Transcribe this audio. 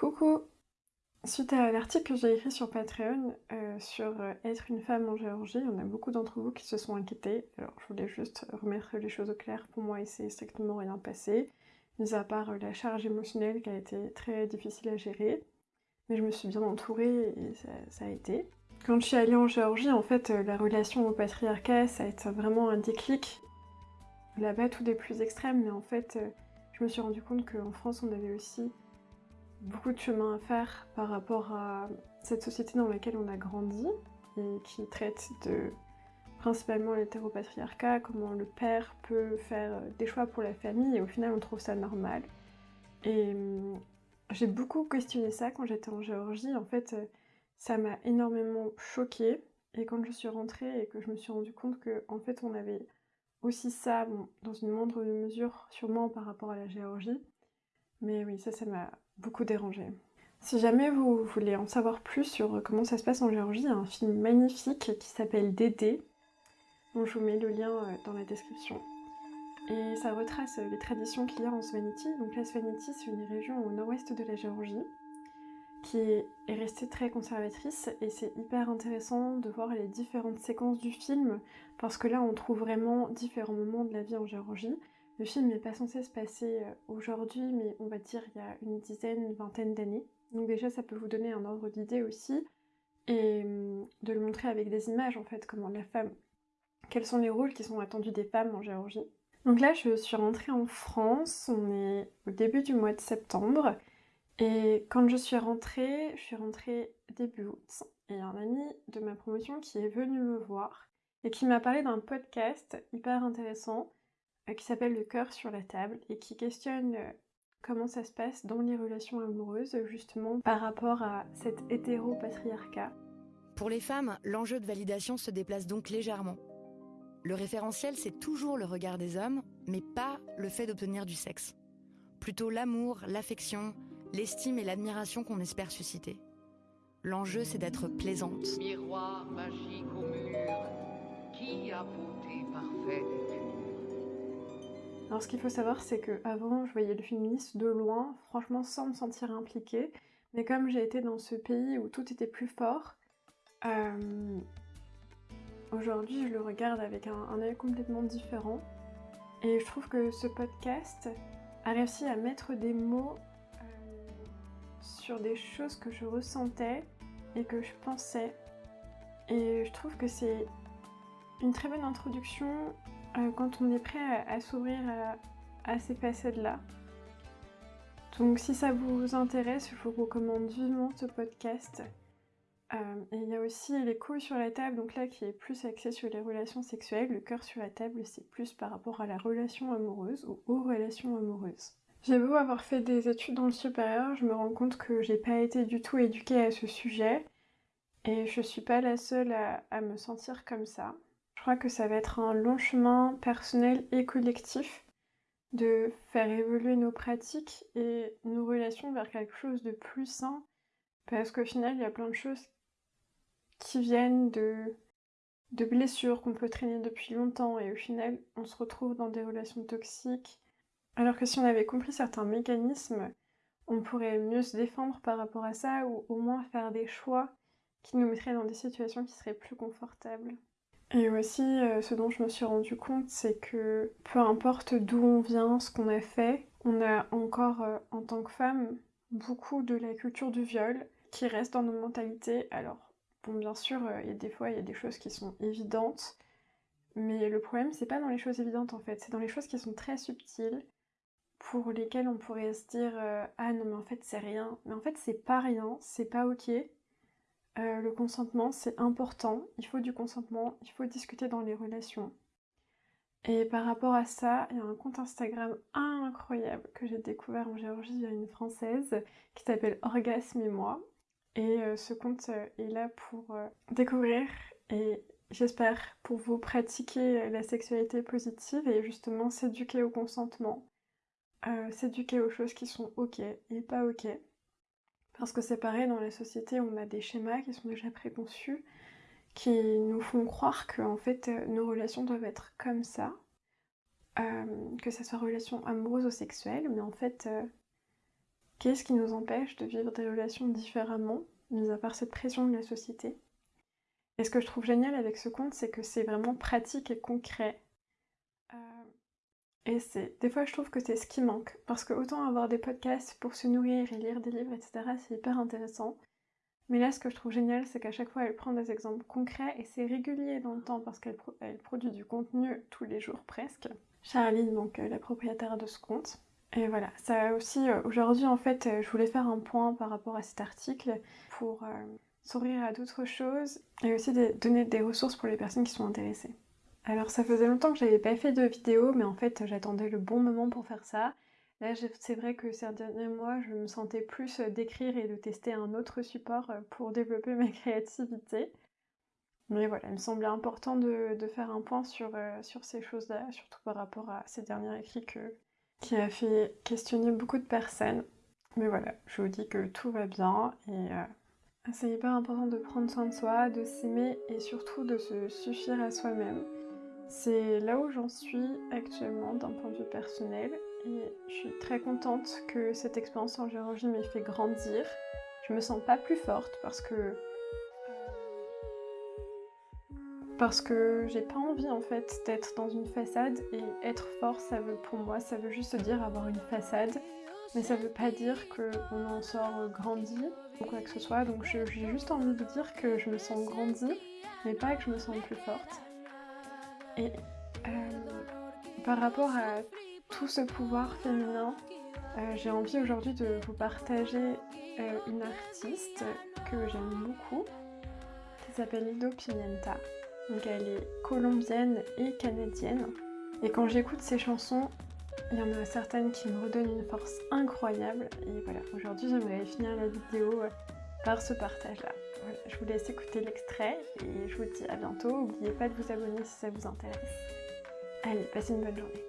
Coucou Suite à l'article que j'ai écrit sur Patreon euh, sur euh, être une femme en Géorgie, il y en a beaucoup d'entre vous qui se sont inquiétés. Alors je voulais juste remettre les choses au clair. Pour moi, il s'est strictement rien passé, mis à part euh, la charge émotionnelle qui a été très difficile à gérer. Mais je me suis bien entourée et ça, ça a été. Quand je suis allée en Géorgie, en fait, la relation au patriarcat, ça a été vraiment un déclic. Là-bas, tout est plus extrême, mais en fait, je me suis rendu compte qu'en France, on avait aussi beaucoup de chemin à faire par rapport à cette société dans laquelle on a grandi et qui traite de principalement l'hétéropatriarcat, comment le père peut faire des choix pour la famille et au final on trouve ça normal. Et hum, j'ai beaucoup questionné ça quand j'étais en Géorgie, en fait ça m'a énormément choquée et quand je suis rentrée et que je me suis rendu compte que en fait on avait aussi ça, dans une moindre mesure sûrement par rapport à la Géorgie, mais oui ça ça m'a beaucoup dérangé. Si jamais vous voulez en savoir plus sur comment ça se passe en Géorgie, il y a un film magnifique qui s'appelle Dédé, dont je vous mets le lien euh, dans la description. Et ça retrace les traditions qu'il y a en Svaneti. Donc la Svaneti, c'est une région au nord-ouest de la Géorgie, qui est restée très conservatrice, et c'est hyper intéressant de voir les différentes séquences du film, parce que là on trouve vraiment différents moments de la vie en Géorgie. Le film n'est pas censé se passer euh, aujourd'hui, mais on va dire il y a une dizaine, une vingtaine d'années. Donc déjà ça peut vous donner un ordre d'idée aussi, et hum, de le montrer avec des images en fait, comment la femme, quels sont les rôles qui sont attendus des femmes en Géorgie. Donc là je suis rentrée en France, on est au début du mois de septembre, et quand je suis rentrée, je suis rentrée début août, et un ami de ma promotion qui est venu me voir, et qui m'a parlé d'un podcast hyper intéressant, qui s'appelle Le cœur sur la table et qui questionne euh, comment ça se passe dans les relations amoureuses justement par rapport à cet hétéro-patriarcat. Pour les femmes, l'enjeu de validation se déplace donc légèrement. Le référentiel, c'est toujours le regard des hommes, mais pas le fait d'obtenir du sexe. Plutôt l'amour, l'affection, l'estime et l'admiration qu'on espère susciter. L'enjeu, c'est d'être plaisante. Miroir magique au mur, qui a beauté parfaite alors ce qu'il faut savoir, c'est que avant, je voyais le féminisme de loin, franchement sans me sentir impliquée. Mais comme j'ai été dans ce pays où tout était plus fort, euh, aujourd'hui je le regarde avec un, œil complètement différent. Et je trouve que ce podcast a réussi à mettre des mots euh, sur des choses que je ressentais et que je pensais. Et je trouve que c'est une très bonne introduction quand on est prêt à, s'ouvrir à, ces facettes-là. Donc si ça vous intéresse, je vous recommande vivement ce podcast. Euh, et il y a aussi les couilles sur la table, donc là qui est plus axé sur les relations sexuelles. Le cœur sur la table, c'est plus par rapport à la relation amoureuse ou aux relations amoureuses. J'ai beau avoir fait des études dans le supérieur, je me rends compte que j'ai pas été du tout éduquée à ce sujet. Et je suis pas la seule à me sentir comme ça. Je crois que ça va être un long chemin personnel et collectif de faire évoluer nos pratiques et nos relations vers quelque chose de plus sain. Parce qu'au final, il y a plein de choses qui viennent de, blessures qu'on peut traîner depuis longtemps et au final, on se retrouve dans des relations toxiques. Alors que si on avait compris certains mécanismes, on pourrait mieux se défendre par rapport à ça ou au moins faire des choix qui nous mettraient dans des situations qui seraient plus confortables. Et aussi, euh, ce dont je me suis rendu compte, c'est que peu importe d'où on vient, ce qu'on a fait, on a encore, euh, en tant que femme, beaucoup de la culture du viol qui reste dans nos mentalités. Alors, bien sûr, euh, il y a des fois, il y a des choses qui sont évidentes, mais le problème, c'est pas dans les choses évidentes en fait, c'est dans les choses qui sont très subtiles, pour lesquelles on pourrait se dire Ah non, mais en fait, c'est rien. Mais en fait, c'est pas rien, c'est pas ok. Euh, le consentement, c'est important. Il faut du consentement, il faut discuter dans les relations. Et par rapport à ça, il y a un compte Instagram incroyable que j'ai découvert en Géorgie via une française qui s'appelle Orgasme et moi. Et euh, ce compte euh, est là pour découvrir et j'espère pour vous pratiquer la sexualité positive et justement s'éduquer au consentement, s'éduquer aux choses qui sont ok et pas ok. Parce que c'est pareil, dans la société, on a des schémas qui sont déjà préconçus, qui nous font croire que en fait, euh, nos relations doivent être comme ça, euh, que ce soit relation amoureuse ou sexuelle, mais en fait, euh, Qu'est-ce qui nous empêche de vivre des relations différemment, mis à part cette pression de la société? Et ce que je trouve génial avec ce conte, c'est que c'est vraiment pratique et concret. Des fois je trouve que c'est ce qui manque. Parce que autant avoir des podcasts pour se nourrir et lire des livres, etc., c'est hyper intéressant. Mais là, ce que je trouve génial, c'est qu'à chaque fois, elle prend des exemples concrets et c'est régulier dans le temps parce qu'elle produit du contenu tous les jours presque. Charline, donc euh, la propriétaire de ce compte. Et voilà, ça aussi, euh, aujourd'hui en fait, euh, je voulais faire un point par rapport à cet article pour s'ouvrir à d'autres choses et aussi donner des ressources pour les personnes qui sont intéressées. Alors ça faisait longtemps que j'avais pas fait de vidéo, mais en fait j'attendais le bon moment pour faire ça. Là, c'est vrai que ces derniers mois, je me sentais plus euh, d'écrire et de tester un autre support euh, pour développer ma créativité. Mais voilà, il me semblait important de, faire un point sur, euh, sur ces choses-là, surtout par rapport à ces derniers écrits qui a fait questionner beaucoup de personnes. Mais voilà, je vous dis que tout va bien et c'est hyper important de prendre soin de soi, de s'aimer et surtout de se suffire à soi-même. C'est là où j'en suis actuellement d'un point de vue personnel et je suis très contente que cette expérience en Géorgie m'ait fait grandir. Je me sens pas plus forte parce que parce que j'ai pas envie en fait d'être dans une façade et être fort ça veut pour moi ça veut juste dire avoir une façade. Mais ça veut pas dire qu'on en sort grandi ou quoi que ce soit. Donc j'ai juste envie de dire que je me sens grandie mais pas que je me sens plus forte et euh, par rapport à tout ce pouvoir féminin, euh, j'ai envie aujourd'hui de vous partager euh, une artiste que j'aime beaucoup, qui s'appelle Lido Pimienta. Donc elle est colombienne et canadienne. Et quand j'écoute ses chansons, il y en a certaines qui me redonnent une force incroyable. Et voilà, aujourd'hui j'aimerais finir la vidéo par ce partage-là. Je vous laisse écouter l'extrait et je vous dis à bientôt. N'oubliez pas de vous abonner si ça vous intéresse. Allez, passez une bonne journée.